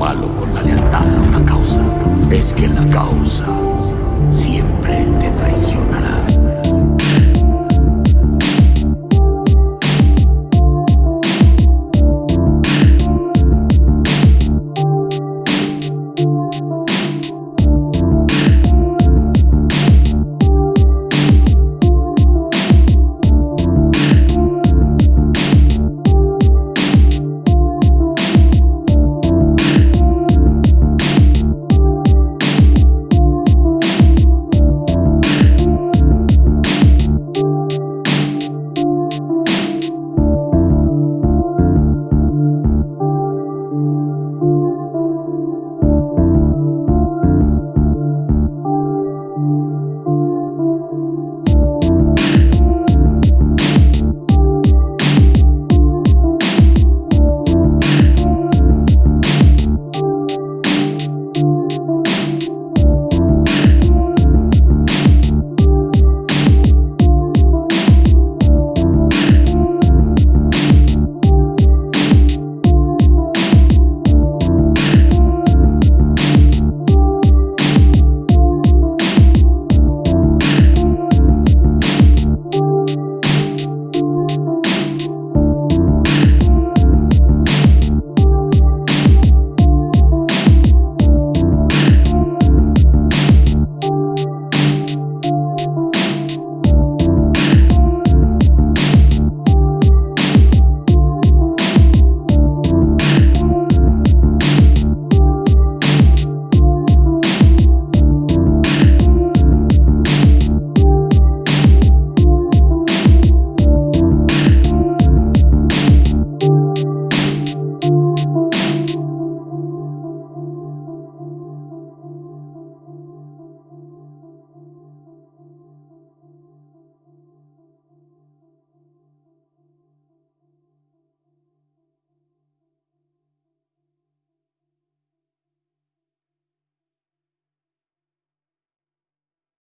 malo con la lealtad a una causa es que la causa